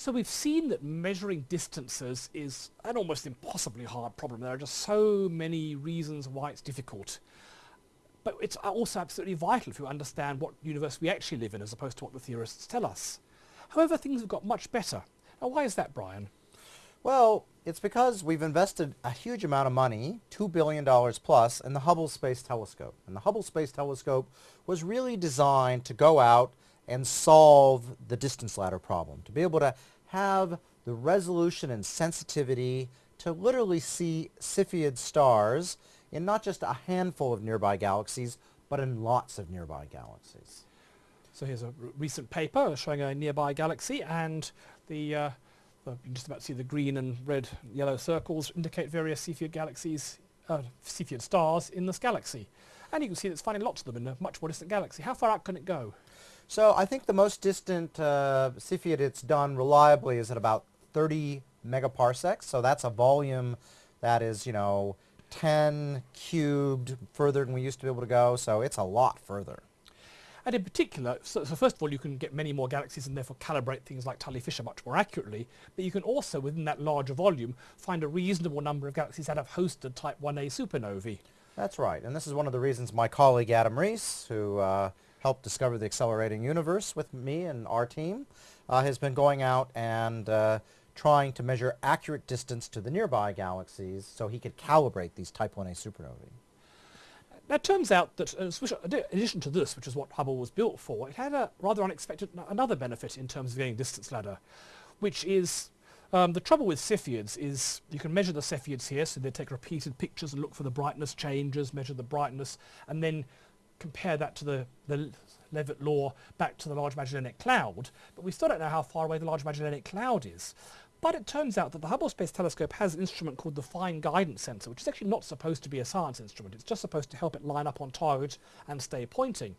So we've seen that measuring distances is an almost impossibly hard problem. There are just so many reasons why it's difficult. But it's also absolutely vital if you understand what universe we actually live in as opposed to what the theorists tell us. However, things have got much better. Now why is that, Brian? Well, it's because we've invested a huge amount of money, $2 billion plus, in the Hubble Space Telescope. And the Hubble Space Telescope was really designed to go out and solve the distance ladder problem, to be able to have the resolution and sensitivity to literally see Cepheid stars in not just a handful of nearby galaxies, but in lots of nearby galaxies. So here's a recent paper showing a nearby galaxy and the, uh, the, you can just about see the green and red yellow circles indicate various Cepheid galaxies, uh, Cepheid stars in this galaxy. And you can see that it's finding lots of them in a much more distant galaxy. How far out can it go? So I think the most distant uh, Cepheid it's done reliably is at about 30 megaparsecs. So that's a volume that is, you know, 10 cubed further than we used to be able to go. So it's a lot further. And in particular, so, so, first of all, you can get many more galaxies and therefore calibrate things like Tully-Fisher much more accurately. But you can also, within that larger volume, find a reasonable number of galaxies that have hosted Type 1a supernovae. That's right. And this is one of the reasons my colleague Adam Riess, who uh, helped discover the accelerating universe with me and our team, uh, has been going out and uh, trying to measure accurate distance to the nearby galaxies so he could calibrate these Type 1a supernovae. Now it turns out that uh, in addition to this, which is what Hubble was built for, it had a rather unexpected another benefit in terms of getting distance ladder, which is um, the trouble with Cepheids is you can measure the Cepheids here, so they take repeated pictures and look for the brightness changes, measure the brightness, and then compare that to the, the Leavitt law back to the Large Magellanic Cloud, but we still don't know how far away the Large Magellanic Cloud is. But it turns out that the Hubble Space Telescope has an instrument called the Fine Guidance Sensor, which is actually not supposed to be a science instrument. It's just supposed to help it line up on target and stay pointing.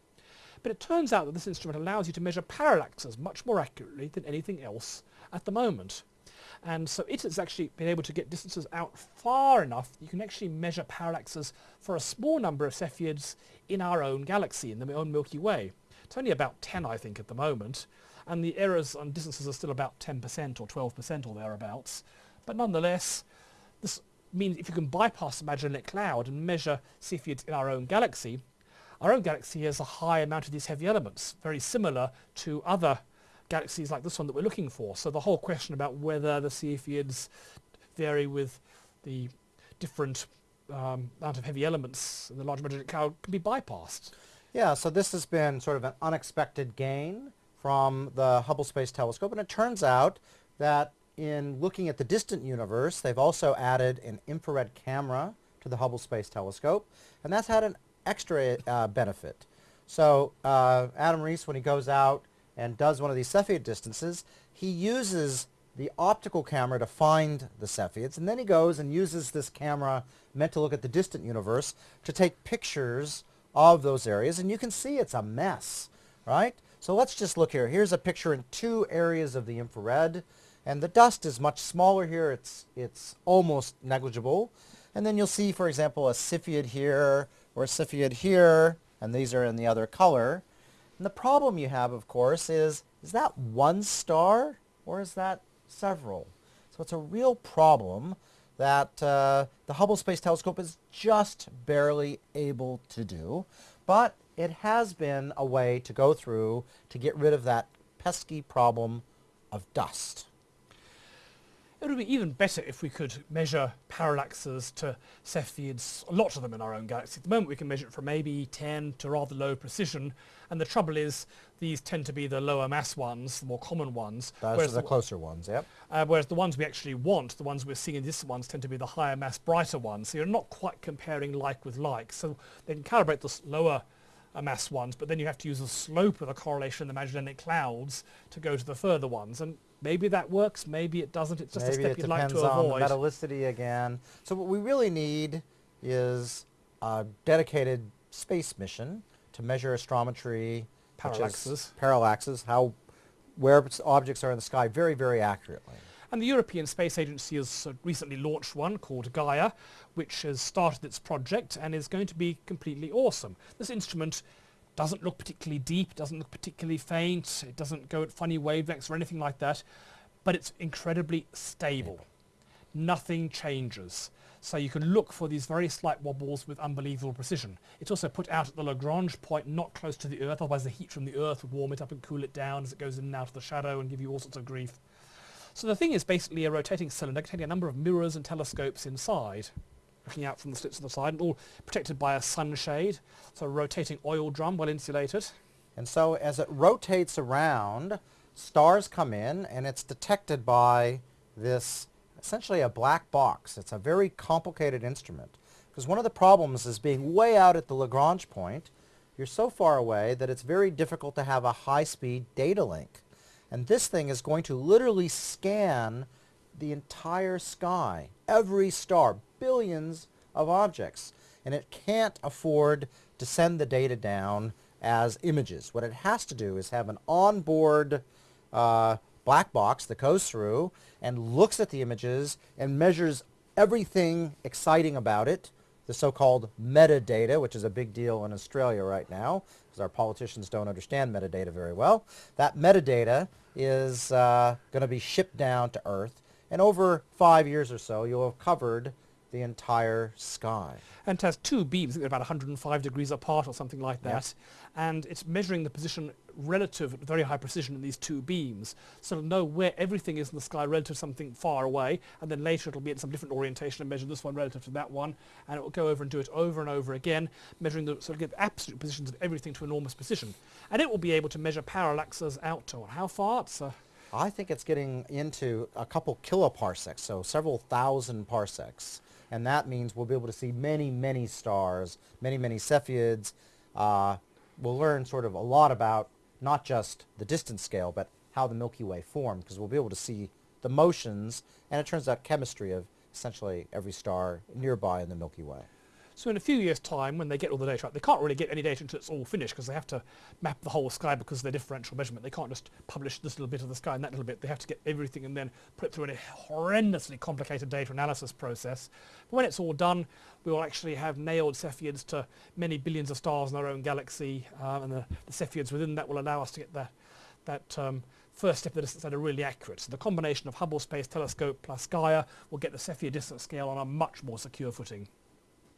But it turns out that this instrument allows you to measure parallaxes much more accurately than anything else at the moment. And so it has actually been able to get distances out far enough you can actually measure parallaxes for a small number of Cepheids in our own galaxy, in the own Milky Way. It's only about 10, I think, at the moment, and the errors on distances are still about 10% or 12% or thereabouts. But nonetheless, this means if you can bypass the Magellanic Cloud and measure Cepheids in our own galaxy, our own galaxy has a high amount of these heavy elements, very similar to other galaxies like this one that we're looking for. So the whole question about whether the Cepheids vary with the different um, amount of heavy elements in the Large Magellanic Cloud can be bypassed. Yeah, so this has been sort of an unexpected gain from the Hubble Space Telescope, and it turns out that in looking at the distant universe, they've also added an infrared camera to the Hubble Space Telescope, and that's had an extra uh, benefit. So uh, Adam Riess, when he goes out and does one of these Cepheid distances, he uses the optical camera to find the Cepheids, and then he goes and uses this camera meant to look at the distant universe to take pictures of those areas, and you can see it's a mess, right? So let's just look here. Here's a picture in two areas of the infrared, and the dust is much smaller here. It's, it's almost negligible. And then you'll see, for example, a Cepheid here, or a Cepheid here, and these are in the other color. And the problem you have, of course, is, is that one star or is that several? So it's a real problem that uh, the Hubble Space Telescope is just barely able to do. But it has been a way to go through to get rid of that pesky problem of dust. It would be even better if we could measure parallaxes to Cepheids, a lot of them in our own galaxy. At the moment we can measure it from maybe 10 to rather low precision, and the trouble is these tend to be the lower mass ones, the more common ones. Those are the, the closer ones, yep. Uh, whereas the ones we actually want, the ones we're seeing in distant ones, tend to be the higher mass, brighter ones. So you're not quite comparing like with like. So they can calibrate the lower uh, mass ones, but then you have to use the slope of the correlation in the Magellanic clouds to go to the further ones. And maybe that works, maybe it doesn't. It's just maybe a step you'd like to avoid. Maybe it depends on the metallicity again. So what we really need is a dedicated space mission to measure astrometry, parallaxes, parallaxes, how where objects are in the sky very, very accurately. And the European Space Agency has uh, recently launched one called Gaia, which has started its project and is going to be completely awesome. This instrument doesn't look particularly deep, doesn't look particularly faint, it doesn't go at funny wavelengths or anything like that, but it's incredibly stable. Nothing changes. So you can look for these very slight wobbles with unbelievable precision. It's also put out at the Lagrange point, not close to the Earth, otherwise the heat from the Earth would warm it up and cool it down as it goes in and out of the shadow and give you all sorts of grief. So the thing is basically a rotating cylinder containing a number of mirrors and telescopes inside, looking out from the slits on the side, and all protected by a sunshade. So a rotating oil drum, well insulated. And so as it rotates around, stars come in and it's detected by this essentially a black box. It's a very complicated instrument. Because one of the problems is being way out at the Lagrange point, you're so far away that it's very difficult to have a high-speed data link. And this thing is going to literally scan the entire sky, every star, billions of objects. And it can't afford to send the data down as images. What it has to do is have an onboard uh, black box that goes through and looks at the images and measures everything exciting about it, the so-called metadata, which is a big deal in Australia right now, because our politicians don't understand metadata very well. That metadata is uh, going to be shipped down to Earth, and over five years or so, you'll have covered the entire sky. And it has two beams, about 105 degrees apart or something like that. And it's measuring the position relative at very high precision in these two beams. So it'll know where everything is in the sky relative to something far away. And then later it'll be at some different orientation and measure this one relative to that one. And it will go over and do it over and over again, measuring the sort of absolute positions of everything to enormous precision. And it will be able to measure parallaxes out to how far? It's uh, I think it's getting into a couple kiloparsecs, so several thousand parsecs and that means we'll be able to see many, many stars, many, many Cepheids. Uh, we'll learn sort of a lot about not just the distance scale, but how the Milky Way formed, because we'll be able to see the motions, and it turns out chemistry of essentially every star nearby in the Milky Way. So in a few years' time, when they get all the data they can't really get any data until it's all finished because they have to map the whole sky because of their differential measurement. They can't just publish this little bit of the sky and that little bit. They have to get everything and then put it through a horrendously complicated data analysis process. But when it's all done, we will actually have nailed Cepheids to many billions of stars in our own galaxy, um, and the, the Cepheids within that will allow us to get that, that um, first step of the distance that are really accurate. So the combination of Hubble Space Telescope plus Gaia will get the Cepheid distance scale on a much more secure footing.